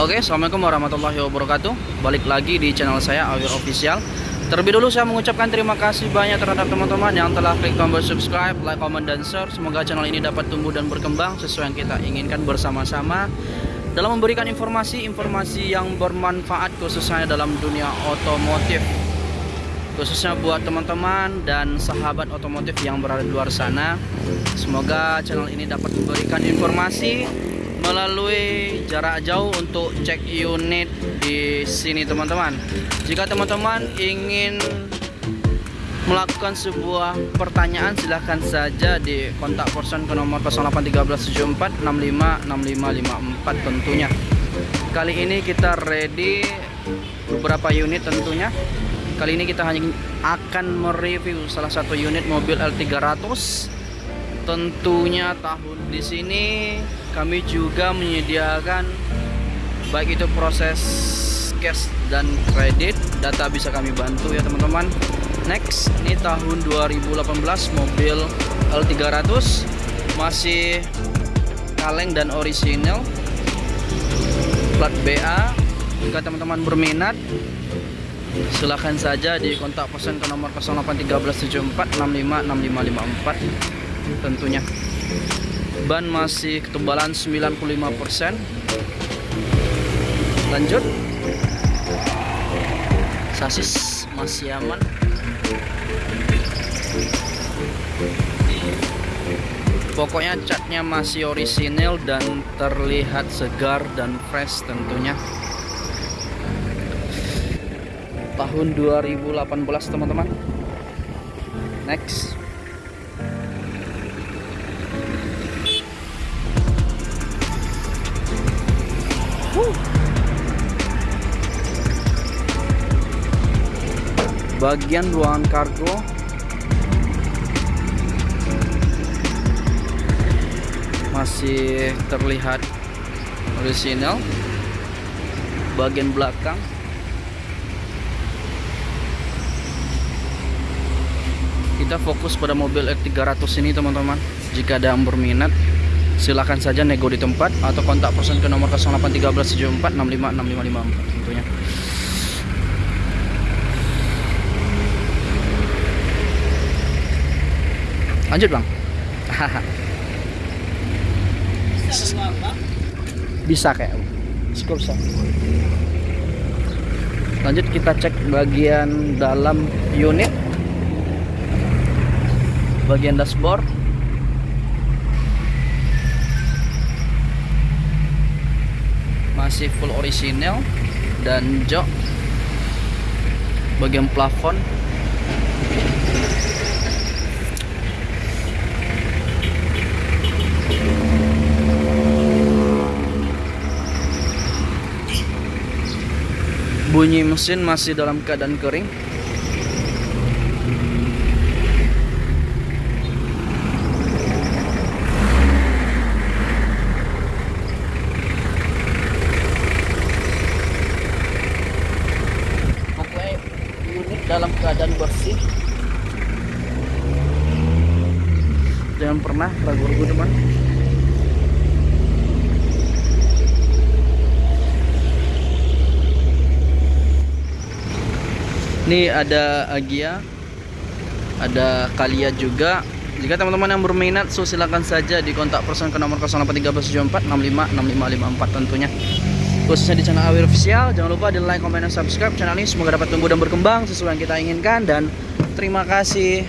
Oke, Assalamualaikum warahmatullahi wabarakatuh. Balik lagi di channel saya, Awir Official. Terlebih dulu saya mengucapkan terima kasih banyak terhadap teman-teman yang telah klik tombol subscribe, like, comment, dan share. Semoga channel ini dapat tumbuh dan berkembang sesuai yang kita inginkan bersama-sama. Dalam memberikan informasi-informasi yang bermanfaat khususnya dalam dunia otomotif Khususnya buat teman-teman dan sahabat otomotif yang berada di luar sana Semoga channel ini dapat memberikan informasi melalui jarak jauh untuk cek unit di sini teman-teman. Jika teman-teman ingin melakukan sebuah pertanyaan silahkan saja di kontak person ke nomor 081374656554 tentunya. Kali ini kita ready beberapa unit tentunya. Kali ini kita hanya akan mereview salah satu unit mobil L300 tentunya tahun di sini kami juga menyediakan baik itu proses cash dan kredit data bisa kami bantu ya teman-teman. Next ini tahun 2018 mobil L300 masih kaleng dan orisinal plat BA jika teman-teman berminat silahkan saja di kontak pesan ke nomor 081374656554 tentunya. Ban masih ketebalan 95% lanjut. Sasis masih aman. Pokoknya catnya masih orisinil dan terlihat segar dan fresh tentunya. Tahun 2018 teman-teman. Next bagian ruangan kargo. Masih terlihat original bagian belakang. Kita fokus pada mobil X300 ini teman-teman. Jika ada yang berminat silahkan saja nego di tempat atau kontak person ke nomor 081374656554 tentunya. Lanjut bang. Bisa kayak bisa lanjut kita cek bagian dalam unit. Bagian dashboard masih full original dan jok bagian plafon. Bunyi mesin masih dalam keadaan kering pokoknya unit dalam keadaan bersih. Jangan pernah ragu-ragu teman ini ada Agia ada Kalia juga. Jika teman-teman yang berminat so silakan saja di kontak person ke nomor 081374656554 tentunya khususnya di channel Awir Official. Jangan lupa di like, comment, dan subscribe channel ini. Semoga dapat tumbuh dan berkembang sesuai yang kita inginkan. Dan terima kasih